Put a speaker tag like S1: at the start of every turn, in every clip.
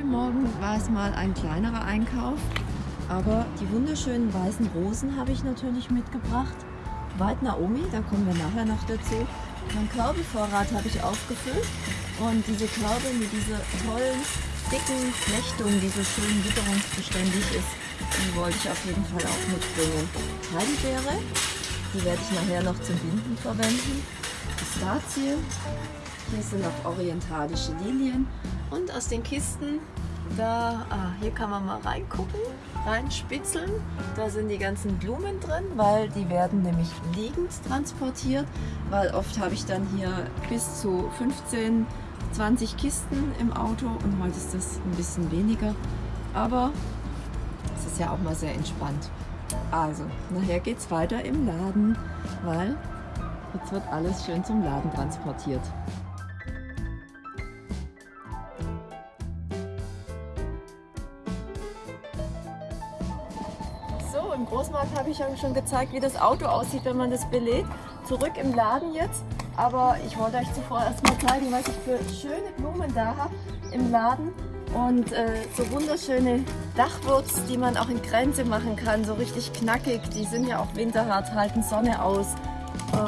S1: Heute Morgen war es mal ein kleinerer Einkauf, aber die wunderschönen weißen Rosen habe ich natürlich mitgebracht. White Naomi, da kommen wir nachher noch dazu. Mein Körbevorrat habe ich aufgefüllt und diese Körbe mit dieser tollen, dicken Flechtung, die so schön witterungsbeständig ist, die wollte ich auf jeden Fall auch mitbringen. Heidelbeere, die werde ich nachher noch zum Binden verwenden. Pistazie, hier sind noch orientalische Lilien und aus den Kisten, da, ah, hier kann man mal reingucken, reinspitzeln. Da sind die ganzen Blumen drin, weil die werden nämlich liegend transportiert, weil oft habe ich dann hier bis zu 15, 20 Kisten im Auto und heute ist das ein bisschen weniger. Aber es ist ja auch mal sehr entspannt. Also, nachher geht es weiter im Laden, weil jetzt wird alles schön zum Laden transportiert. Ich ja schon gezeigt, wie das Auto aussieht, wenn man das belädt. Zurück im Laden jetzt. Aber ich wollte euch zuvor erstmal zeigen, was ich für schöne Blumen da habe im Laden. Und äh, so wunderschöne Dachwurz, die man auch in Grenze machen kann, so richtig knackig. Die sind ja auch winterhart, halten Sonne aus.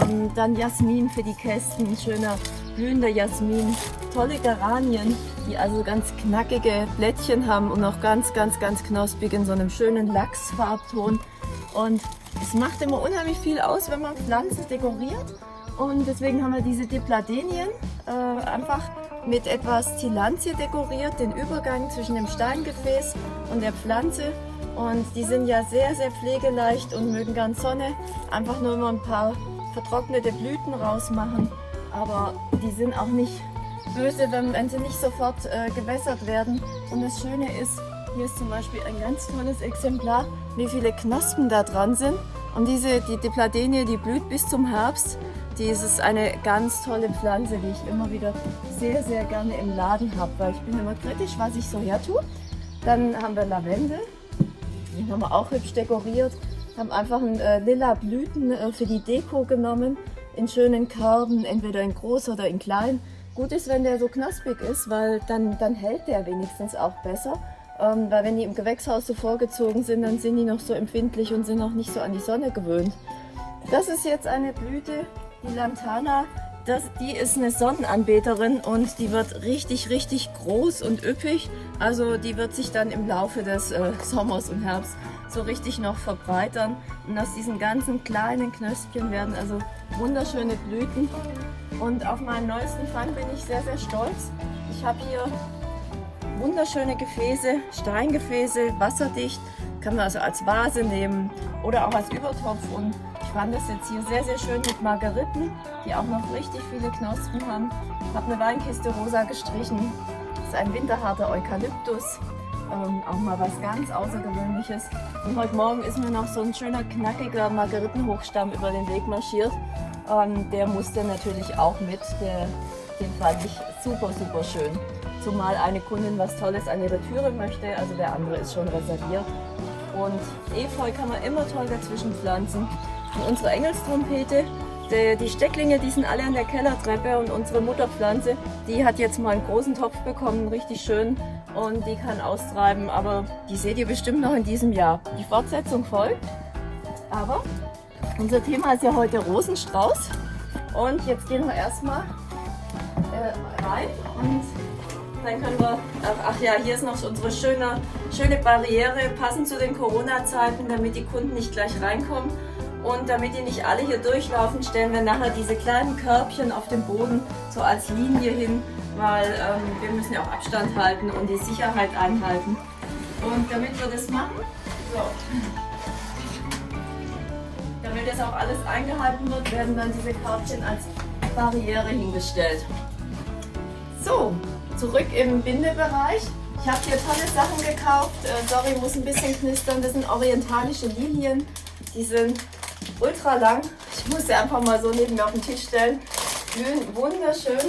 S1: Ähm, dann Jasmin für die Kästen, schöner blühender Jasmin. Tolle Geranien, die also ganz knackige Blättchen haben und auch ganz, ganz, ganz knospig in so einem schönen Lachsfarbton. Und es macht immer unheimlich viel aus, wenn man Pflanzen dekoriert. Und deswegen haben wir diese Dipladenien äh, einfach mit etwas Tilantie dekoriert, den Übergang zwischen dem Steingefäß und der Pflanze. Und die sind ja sehr, sehr pflegeleicht und mögen gern Sonne. Einfach nur mal ein paar vertrocknete Blüten rausmachen. Aber die sind auch nicht böse, wenn, wenn sie nicht sofort äh, gewässert werden. Und das Schöne ist, hier ist zum Beispiel ein ganz tolles Exemplar, wie viele Knospen da dran sind. Und diese, die Dipladenie, die blüht bis zum Herbst. Die ist eine ganz tolle Pflanze, die ich immer wieder sehr, sehr gerne im Laden habe, weil ich bin immer kritisch, was ich so her tue. Dann haben wir Lavendel, den haben wir auch hübsch dekoriert. Haben einfach ein, äh, lila Blüten äh, für die Deko genommen, in schönen Körben, entweder in groß oder in klein. Gut ist, wenn der so knaspig ist, weil dann, dann hält der wenigstens auch besser. Ähm, weil wenn die im Gewächshaus so vorgezogen sind, dann sind die noch so empfindlich und sind noch nicht so an die Sonne gewöhnt. Das ist jetzt eine Blüte, die Lantana. Das, die ist eine Sonnenanbeterin und die wird richtig, richtig groß und üppig. Also die wird sich dann im Laufe des äh, Sommers und Herbst so richtig noch verbreitern. Und aus diesen ganzen kleinen Knöspchen werden also wunderschöne Blüten. Und auf meinen neuesten Fang bin ich sehr, sehr stolz. Ich habe hier wunderschöne Gefäße, Steingefäße, wasserdicht. Kann man also als Vase nehmen oder auch als Übertopf. Und ich fand das jetzt hier sehr, sehr schön mit Margeriten, die auch noch richtig viele Knospen haben. Ich habe eine Weinkiste rosa gestrichen. Das ist ein winterharter Eukalyptus. Ähm, auch mal was ganz Außergewöhnliches. Und heute Morgen ist mir noch so ein schöner, knackiger Margeritenhochstamm über den Weg marschiert. Ähm, der musste natürlich auch mit. Der, den fand ich super, super schön. Zumal eine Kundin was Tolles an ihre Türe möchte, also der andere ist schon reserviert. Und Efeu kann man immer toll dazwischen pflanzen. Und unsere Engelstrompete, die, die Stecklinge, die sind alle an der Kellertreppe und unsere Mutterpflanze, die hat jetzt mal einen großen Topf bekommen, richtig schön und die kann austreiben, aber die seht ihr bestimmt noch in diesem Jahr. Die Fortsetzung folgt, aber unser Thema ist ja heute Rosenstrauß und jetzt gehen wir erstmal äh, rein und dann können wir, ach, ach, ja, hier ist noch unsere schöne, schöne Barriere, passend zu den Corona-Zeiten, damit die Kunden nicht gleich reinkommen. Und damit die nicht alle hier durchlaufen, stellen wir nachher diese kleinen Körbchen auf dem Boden so als Linie hin, weil ähm, wir müssen ja auch Abstand halten und die Sicherheit einhalten. Und damit wir das machen, so, damit das auch alles eingehalten wird, werden dann diese Körbchen als Barriere hingestellt. So, zurück im Bindebereich. Ich habe hier tolle Sachen gekauft. Äh, sorry, muss ein bisschen knistern. Das sind orientalische Lilien. Die sind ultra lang. Ich muss sie einfach mal so neben mir auf den Tisch stellen. Blühen wunderschön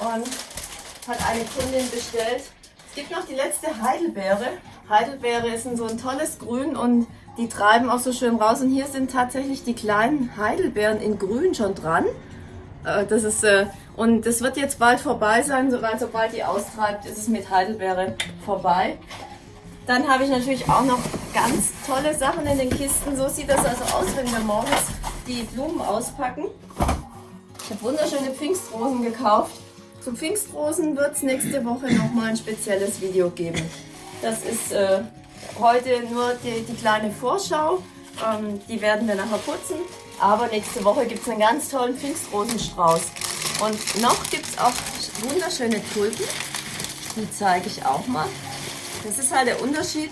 S1: und hat eine Kundin bestellt. Es gibt noch die letzte Heidelbeere. Heidelbeere ist ein so ein tolles Grün und die treiben auch so schön raus. Und hier sind tatsächlich die kleinen Heidelbeeren in Grün schon dran. Äh, das ist, äh, und das wird jetzt bald vorbei sein, sobald, sobald die austreibt, ist es mit Heidelbeere vorbei. Dann habe ich natürlich auch noch ganz tolle Sachen in den Kisten. So sieht das also aus, wenn wir morgens die Blumen auspacken. Ich habe wunderschöne Pfingstrosen gekauft. Zu Pfingstrosen wird es nächste Woche nochmal ein spezielles Video geben. Das ist äh, heute nur die, die kleine Vorschau. Ähm, die werden wir nachher putzen. Aber nächste Woche gibt es einen ganz tollen Pfingstrosenstrauß. Und noch gibt es auch wunderschöne Tulpen. Die zeige ich auch mal. Das ist halt der Unterschied,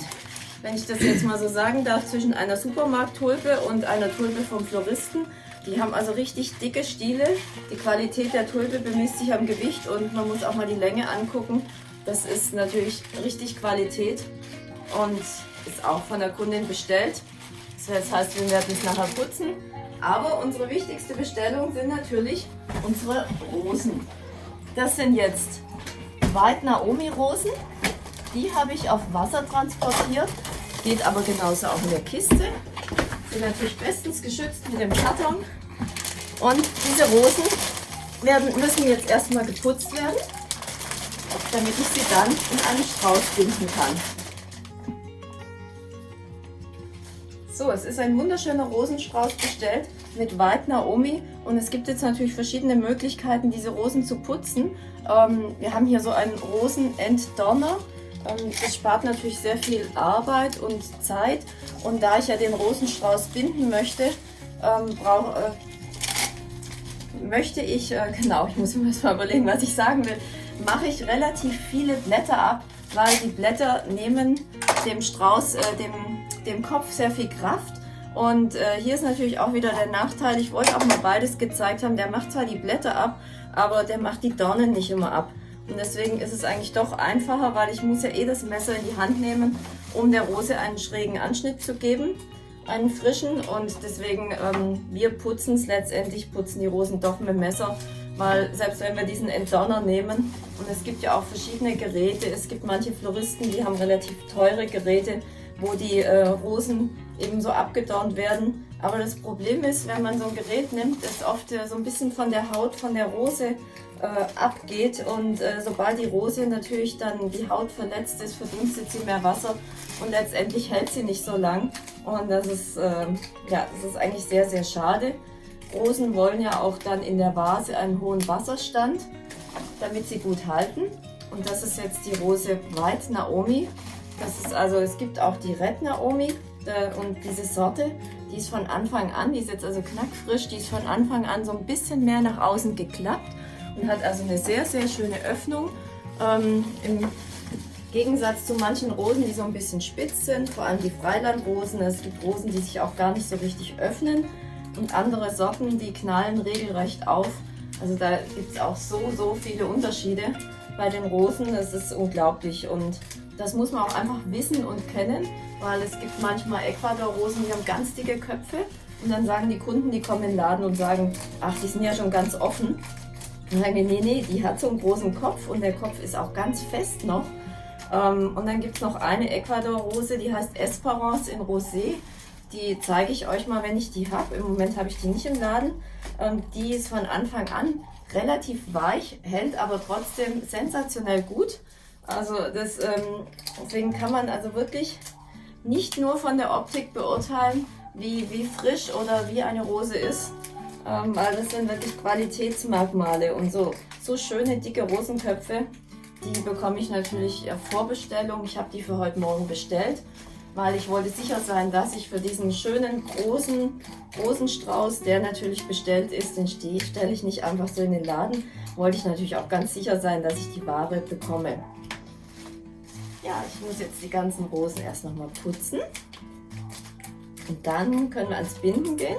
S1: wenn ich das jetzt mal so sagen darf, zwischen einer Supermarkttulpe und einer Tulpe vom Floristen. Die haben also richtig dicke Stiele. Die Qualität der Tulpe bemisst sich am Gewicht und man muss auch mal die Länge angucken. Das ist natürlich richtig Qualität und ist auch von der Kundin bestellt. Das heißt, wir werden es nachher putzen. Aber unsere wichtigste Bestellung sind natürlich unsere Rosen. Das sind jetzt White Naomi Rosen. Die habe ich auf Wasser transportiert. Geht aber genauso auch in der Kiste. Sind natürlich bestens geschützt mit dem Karton. Und diese Rosen werden, müssen jetzt erstmal geputzt werden, damit ich sie dann in einen Strauß binden kann. So, es ist ein wunderschöner Rosenstrauß bestellt mit White Naomi und es gibt jetzt natürlich verschiedene Möglichkeiten, diese Rosen zu putzen. Ähm, wir haben hier so einen Rosenentdonner. Ähm, das spart natürlich sehr viel Arbeit und Zeit und da ich ja den Rosenstrauß binden möchte, ähm, brauch, äh, möchte ich, äh, genau, ich muss mir mal überlegen, was ich sagen will, mache ich relativ viele Blätter ab, weil die Blätter nehmen dem Strauß, äh, dem dem Kopf sehr viel Kraft. Und äh, hier ist natürlich auch wieder der Nachteil, ich wollte auch mal beides gezeigt haben, der macht zwar die Blätter ab, aber der macht die Dornen nicht immer ab. Und deswegen ist es eigentlich doch einfacher, weil ich muss ja eh das Messer in die Hand nehmen, um der Rose einen schrägen Anschnitt zu geben, einen frischen. Und deswegen, ähm, wir putzen es letztendlich, putzen die Rosen doch mit dem Messer, weil selbst wenn wir diesen Entdonner nehmen, und es gibt ja auch verschiedene Geräte, es gibt manche Floristen, die haben relativ teure Geräte, wo die äh, Rosen eben so abgedornt werden. Aber das Problem ist, wenn man so ein Gerät nimmt, das oft äh, so ein bisschen von der Haut von der Rose äh, abgeht. Und äh, sobald die Rose natürlich dann die Haut verletzt ist, verdunstet sie mehr Wasser und letztendlich hält sie nicht so lang. Und das ist, ähm, ja, das ist eigentlich sehr, sehr schade. Rosen wollen ja auch dann in der Vase einen hohen Wasserstand, damit sie gut halten. Und das ist jetzt die Rose White Naomi. Das ist also, es gibt auch die Red Naomi äh, und diese Sorte, die ist von Anfang an, die ist jetzt also knackfrisch, die ist von Anfang an so ein bisschen mehr nach außen geklappt und hat also eine sehr, sehr schöne Öffnung. Ähm, Im Gegensatz zu manchen Rosen, die so ein bisschen spitz sind, vor allem die Freilandrosen. Es gibt Rosen, die sich auch gar nicht so richtig öffnen und andere Sorten, die knallen regelrecht auf. Also da gibt es auch so, so viele Unterschiede bei den Rosen. Das ist unglaublich und das muss man auch einfach wissen und kennen, weil es gibt manchmal Ecuador-Rosen, die haben ganz dicke Köpfe und dann sagen die Kunden, die kommen in den Laden und sagen, ach, die sind ja schon ganz offen. Sagen wir, nee, nee, die hat so einen großen Kopf und der Kopf ist auch ganz fest noch. Ähm, und dann gibt es noch eine Ecuador-Rose, die heißt Esperance in Rosé. Die zeige ich euch mal, wenn ich die habe. Im Moment habe ich die nicht im Laden. Ähm, die ist von Anfang an relativ weich, hält aber trotzdem sensationell gut. Also das, ähm, deswegen kann man also wirklich nicht nur von der Optik beurteilen, wie, wie frisch oder wie eine Rose ist, ähm, weil das sind wirklich Qualitätsmerkmale und so, so schöne dicke Rosenköpfe, die bekomme ich natürlich Vorbestellung. Ich habe die für heute Morgen bestellt, weil ich wollte sicher sein, dass ich für diesen schönen großen Rosenstrauß, der natürlich bestellt ist, den stelle ich nicht einfach so in den Laden, wollte ich natürlich auch ganz sicher sein, dass ich die Ware bekomme. Ja, ich muss jetzt die ganzen Rosen erst nochmal putzen. Und dann können wir ans Binden gehen,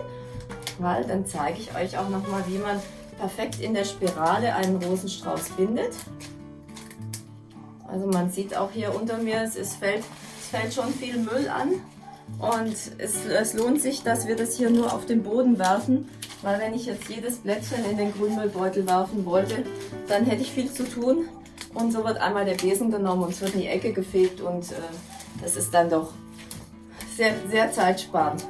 S1: weil dann zeige ich euch auch nochmal, wie man perfekt in der Spirale einen Rosenstrauß bindet. Also man sieht auch hier unter mir, es, ist, fällt, es fällt schon viel Müll an. Und es, es lohnt sich, dass wir das hier nur auf den Boden werfen, weil wenn ich jetzt jedes Blättchen in den Grünmüllbeutel werfen wollte, dann hätte ich viel zu tun. Und so wird einmal der Besen genommen und es wird in die Ecke gefegt und äh, das ist dann doch sehr, sehr zeitsparend.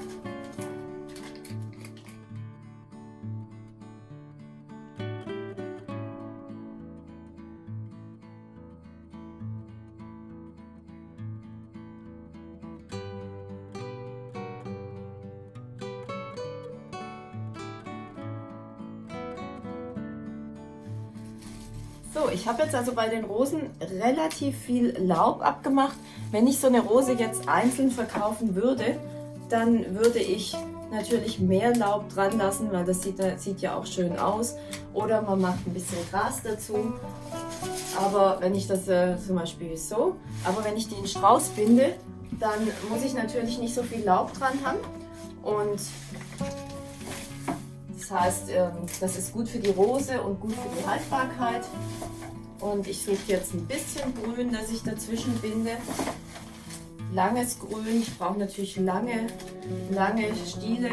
S1: Ich habe jetzt also bei den Rosen relativ viel Laub abgemacht. Wenn ich so eine Rose jetzt einzeln verkaufen würde, dann würde ich natürlich mehr Laub dran lassen, weil das sieht, das sieht ja auch schön aus. Oder man macht ein bisschen Gras dazu. Aber wenn ich das äh, zum Beispiel so, aber wenn ich die in Strauß binde, dann muss ich natürlich nicht so viel Laub dran haben. Und das heißt, ähm, das ist gut für die Rose und gut für die Haltbarkeit. Und ich suche jetzt ein bisschen Grün, das ich dazwischen binde langes Grün. Ich brauche natürlich lange, lange Stiele.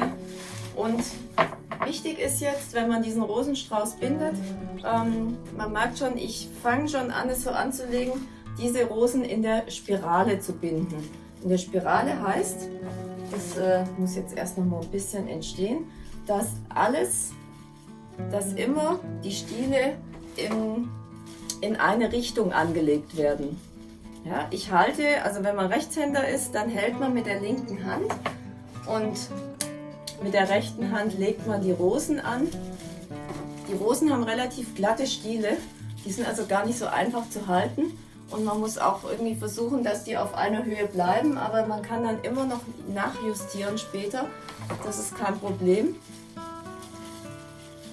S1: Und wichtig ist jetzt, wenn man diesen Rosenstrauß bindet, ähm, man merkt schon, ich fange schon an, es so anzulegen, diese Rosen in der Spirale zu binden. In der Spirale heißt, das äh, muss jetzt erst noch mal ein bisschen entstehen, dass alles, dass immer die Stiele in, in eine Richtung angelegt werden. Ja, ich halte, also wenn man Rechtshänder ist, dann hält man mit der linken Hand und mit der rechten Hand legt man die Rosen an. Die Rosen haben relativ glatte Stiele, die sind also gar nicht so einfach zu halten und man muss auch irgendwie versuchen, dass die auf einer Höhe bleiben, aber man kann dann immer noch nachjustieren später, das ist kein Problem.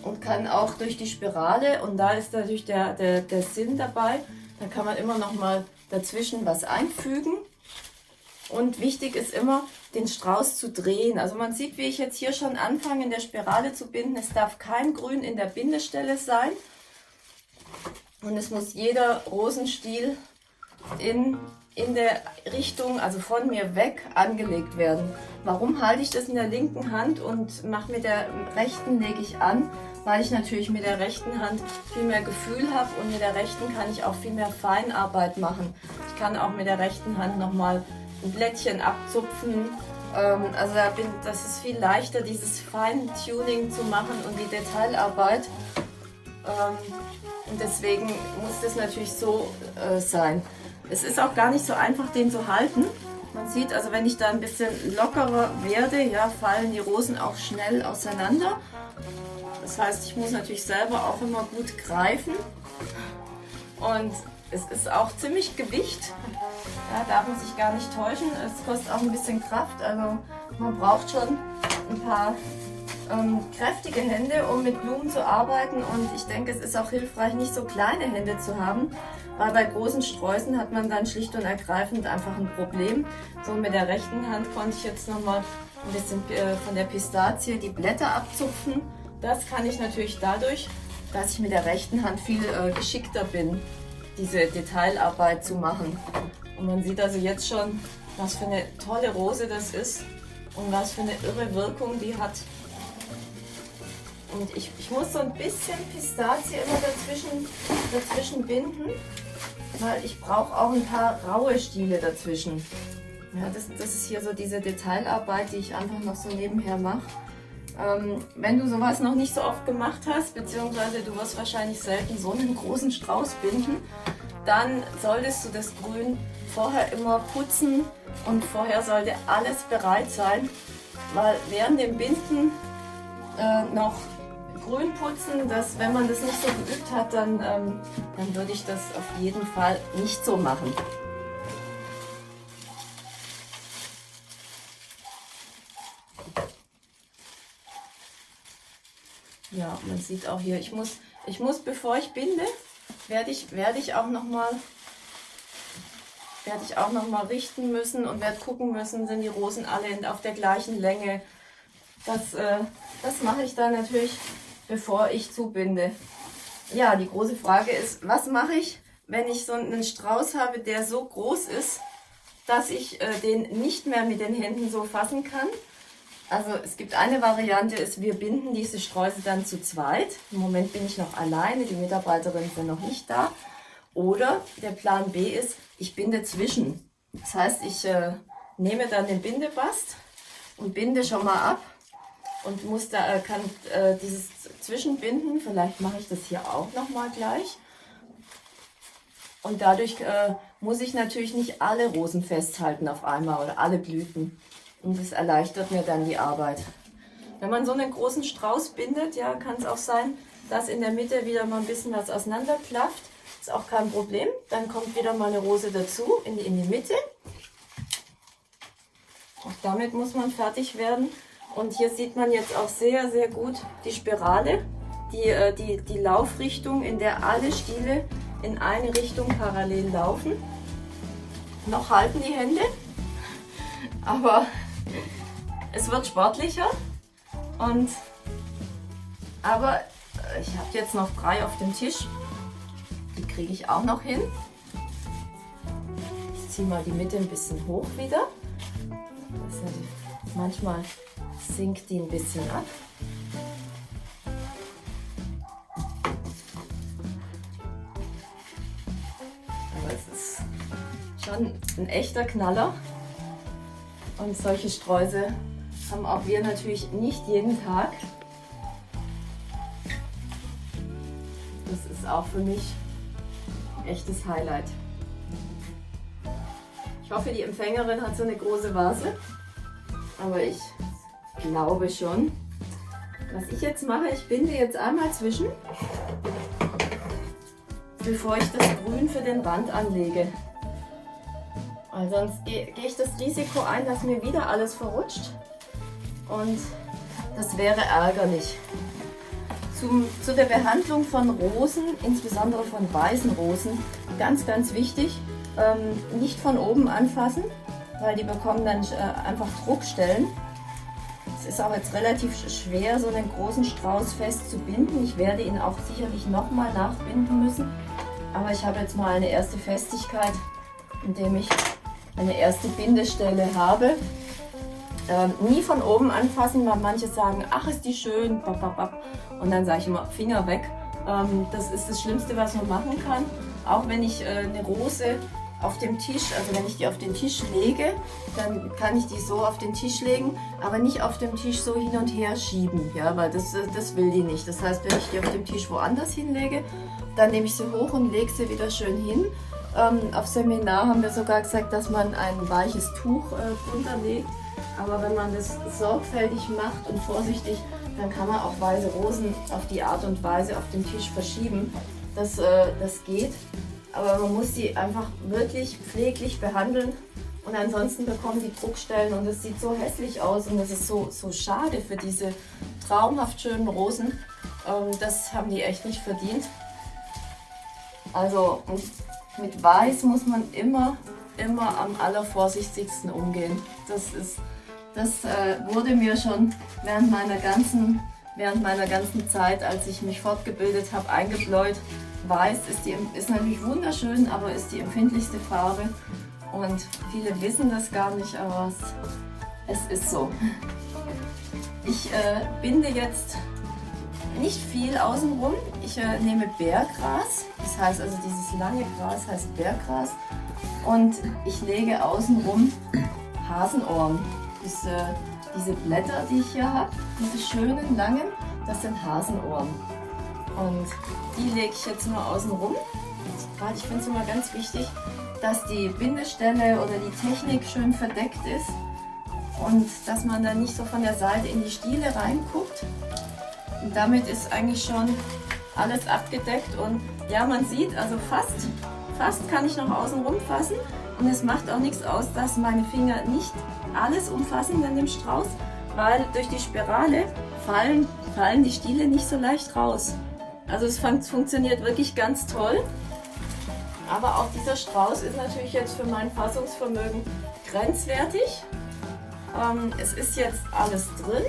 S1: Und kann auch durch die Spirale, und da ist natürlich der, der, der Sinn dabei, da kann man immer noch mal dazwischen was einfügen. Und wichtig ist immer, den Strauß zu drehen. Also man sieht, wie ich jetzt hier schon anfange, in der Spirale zu binden. Es darf kein Grün in der Bindestelle sein. Und es muss jeder Rosenstiel in, in der Richtung, also von mir weg, angelegt werden. Warum halte ich das in der linken Hand und mache mit der rechten lege ich an? Weil ich natürlich mit der rechten Hand viel mehr Gefühl habe und mit der rechten kann ich auch viel mehr Feinarbeit machen. Ich kann auch mit der rechten Hand nochmal ein Blättchen abzupfen. Ähm, also da bin, das ist viel leichter, dieses Feintuning zu machen und die Detailarbeit. Ähm, und deswegen muss das natürlich so äh, sein. Es ist auch gar nicht so einfach, den zu halten. Man sieht also, wenn ich da ein bisschen lockerer werde, ja, fallen die Rosen auch schnell auseinander. Das heißt, ich muss natürlich selber auch immer gut greifen. Und es ist auch ziemlich Gewicht. Ja, darf man sich gar nicht täuschen. Es kostet auch ein bisschen Kraft. Also man braucht schon ein paar ähm, kräftige Hände, um mit Blumen zu arbeiten. Und ich denke, es ist auch hilfreich, nicht so kleine Hände zu haben. Weil bei großen Sträußen hat man dann schlicht und ergreifend einfach ein Problem. So mit der rechten Hand konnte ich jetzt nochmal ein bisschen äh, von der Pistazie die Blätter abzupfen. Das kann ich natürlich dadurch, dass ich mit der rechten Hand viel äh, geschickter bin, diese Detailarbeit zu machen. Und man sieht also jetzt schon, was für eine tolle Rose das ist und was für eine irre Wirkung die hat. Und ich, ich muss so ein bisschen Pistazie immer dazwischen, dazwischen binden, weil ich brauche auch ein paar raue Stiele dazwischen. Ja, das, das ist hier so diese Detailarbeit, die ich einfach noch so nebenher mache. Ähm, wenn du sowas noch nicht so oft gemacht hast, beziehungsweise du wirst wahrscheinlich selten so einen großen Strauß binden, dann solltest du das Grün vorher immer putzen und vorher sollte alles bereit sein, weil während dem Binden äh, noch grün putzen, dass wenn man das nicht so geübt hat, dann, ähm, dann würde ich das auf jeden Fall nicht so machen. Man sieht auch hier, ich muss, ich muss, bevor ich binde, werde ich, werde ich auch noch mal werde ich auch noch mal richten müssen und werde gucken müssen, sind die Rosen alle auf der gleichen Länge. Das, äh, das mache ich dann natürlich, bevor ich zubinde. Ja, die große Frage ist, was mache ich, wenn ich so einen Strauß habe, der so groß ist, dass ich äh, den nicht mehr mit den Händen so fassen kann? Also es gibt eine Variante, ist, wir binden diese Streusel dann zu zweit. Im Moment bin ich noch alleine, die Mitarbeiterinnen sind noch nicht da. Oder der Plan B ist, ich binde zwischen. Das heißt, ich äh, nehme dann den Bindebast und binde schon mal ab und muss da, äh, kann äh, dieses Zwischenbinden, vielleicht mache ich das hier auch noch mal gleich. Und dadurch äh, muss ich natürlich nicht alle Rosen festhalten auf einmal oder alle Blüten. Und das erleichtert mir dann die Arbeit. Wenn man so einen großen Strauß bindet, ja, kann es auch sein, dass in der Mitte wieder mal ein bisschen was auseinanderklafft. Ist auch kein Problem. Dann kommt wieder mal eine Rose dazu in die, in die Mitte. Auch damit muss man fertig werden. Und hier sieht man jetzt auch sehr, sehr gut die Spirale, die, äh, die, die Laufrichtung, in der alle Stiele in eine Richtung parallel laufen. Noch halten die Hände, aber es wird sportlicher. Und, aber ich habe jetzt noch drei auf dem Tisch. Die kriege ich auch noch hin. Ich ziehe mal die Mitte ein bisschen hoch wieder. manchmal sinkt die ein bisschen ab. Aber es ist schon ein echter Knaller. Und solche Streusel haben auch wir natürlich nicht jeden Tag. Das ist auch für mich ein echtes Highlight. Ich hoffe, die Empfängerin hat so eine große Vase. Aber ich glaube schon. Was ich jetzt mache, ich binde jetzt einmal zwischen, bevor ich das Grün für den Rand anlege. Weil sonst gehe ich das Risiko ein, dass mir wieder alles verrutscht. Und das wäre ärgerlich. Zum, zu der Behandlung von Rosen, insbesondere von weißen Rosen, ganz, ganz wichtig, ähm, nicht von oben anfassen, weil die bekommen dann äh, einfach Druckstellen. Es ist auch jetzt relativ schwer, so einen großen Strauß fest zu binden. Ich werde ihn auch sicherlich nochmal nachbinden müssen. Aber ich habe jetzt mal eine erste Festigkeit, indem ich eine erste Bindestelle habe. Ähm, nie von oben anfassen, weil manche sagen, ach ist die schön, und dann sage ich immer, Finger weg. Ähm, das ist das Schlimmste, was man machen kann. Auch wenn ich äh, eine Rose auf dem Tisch, also wenn ich die auf den Tisch lege, dann kann ich die so auf den Tisch legen, aber nicht auf dem Tisch so hin und her schieben, ja, weil das, das will die nicht. Das heißt, wenn ich die auf dem Tisch woanders hinlege, dann nehme ich sie hoch und lege sie wieder schön hin. Ähm, auf Seminar haben wir sogar gesagt, dass man ein weiches Tuch äh, drunter legt, aber wenn man das sorgfältig macht und vorsichtig, dann kann man auch weiße Rosen auf die Art und Weise auf dem Tisch verschieben. Das, äh, das geht aber man muss sie einfach wirklich pfleglich behandeln und ansonsten bekommen die Druckstellen und es sieht so hässlich aus und es ist so, so schade für diese traumhaft schönen Rosen. Ähm, das haben die echt nicht verdient. Also mit Weiß muss man immer, immer am allervorsichtigsten umgehen. Das, ist, das äh, wurde mir schon während meiner ganzen während meiner ganzen Zeit, als ich mich fortgebildet habe, eingebläut. Weiß ist, die, ist natürlich wunderschön, aber ist die empfindlichste Farbe. Und viele wissen das gar nicht, aber es, es ist so. Ich äh, binde jetzt nicht viel außenrum. Ich äh, nehme Bärgras, das heißt also dieses lange Gras heißt Bärgras. Und ich lege außenrum Hasenohren. Diese, diese Blätter, die ich hier habe, diese schönen langen, das sind Hasenohren. Und die lege ich jetzt nur außen rum. Gerade ich finde es immer ganz wichtig, dass die Bindestelle oder die Technik schön verdeckt ist und dass man dann nicht so von der Seite in die Stiele reinguckt. Und damit ist eigentlich schon alles abgedeckt und ja, man sieht, also fast, fast kann ich noch außen rum fassen und es macht auch nichts aus, dass meine Finger nicht alles umfassen in dem Strauß, weil durch die Spirale fallen, fallen die Stiele nicht so leicht raus. Also es fun funktioniert wirklich ganz toll. Aber auch dieser Strauß ist natürlich jetzt für mein Fassungsvermögen grenzwertig. Ähm, es ist jetzt alles drin.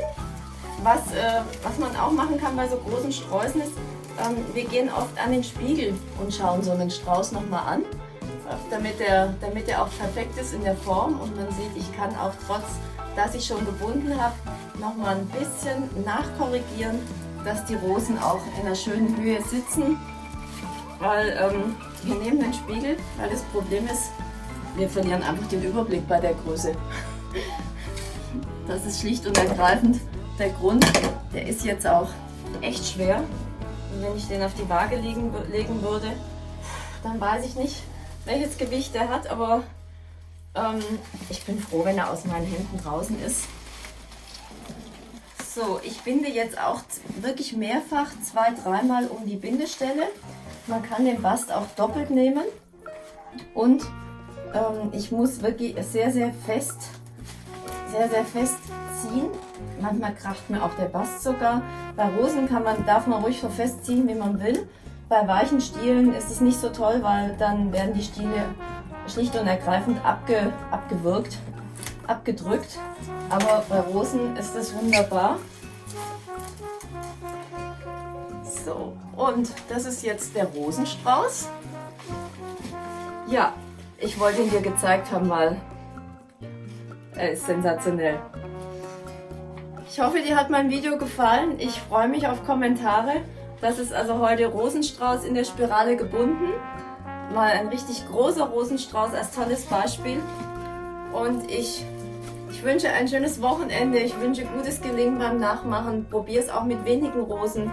S1: Was, äh, was man auch machen kann bei so großen Sträußen ist, ähm, wir gehen oft an den Spiegel und schauen so einen Strauß nochmal an, damit er, damit er auch perfekt ist in der Form. Und man sieht, ich kann auch trotz, dass ich schon gebunden habe, nochmal ein bisschen nachkorrigieren dass die Rosen auch in einer schönen Höhe sitzen, weil ähm, wir nehmen den Spiegel, weil das Problem ist, wir verlieren einfach den Überblick bei der Größe. Das ist schlicht und ergreifend der Grund. Der ist jetzt auch echt schwer. Und wenn ich den auf die Waage legen, legen würde, dann weiß ich nicht, welches Gewicht er hat, aber ähm, ich bin froh, wenn er aus meinen Händen draußen ist. So, ich binde jetzt auch wirklich mehrfach zwei, dreimal um die Bindestelle. man kann den Bast auch doppelt nehmen und ähm, ich muss wirklich sehr, sehr fest, sehr, sehr fest ziehen. Manchmal kracht mir auch der Bast sogar. Bei Rosen kann man, darf man ruhig so festziehen, wie man will. Bei weichen Stielen ist es nicht so toll, weil dann werden die Stiele schlicht und ergreifend abge, abgewirkt, abgedrückt. Aber bei Rosen ist es wunderbar. So, und das ist jetzt der Rosenstrauß. Ja, ich wollte ihn dir gezeigt haben, weil er ist sensationell. Ich hoffe, dir hat mein Video gefallen. Ich freue mich auf Kommentare. Das ist also heute Rosenstrauß in der Spirale gebunden. Mal ein richtig großer Rosenstrauß als tolles Beispiel. Und ich, ich wünsche ein schönes Wochenende. Ich wünsche gutes Gelingen beim Nachmachen. Probier es auch mit wenigen Rosen.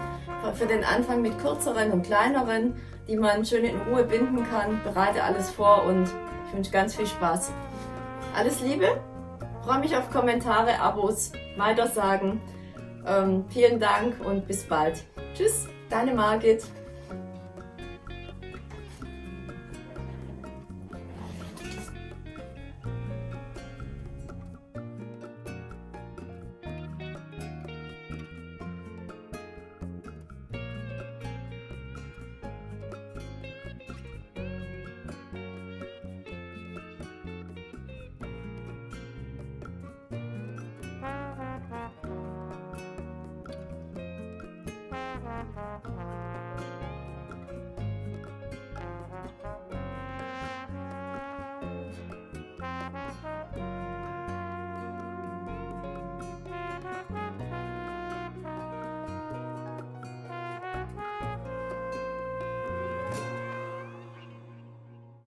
S1: Für den Anfang mit kürzeren und kleineren, die man schön in Ruhe binden kann. Bereite alles vor und ich wünsche ganz viel Spaß. Alles Liebe, freue mich auf Kommentare, Abos, weitersagen. Ähm, vielen Dank und bis bald. Tschüss, deine Margit.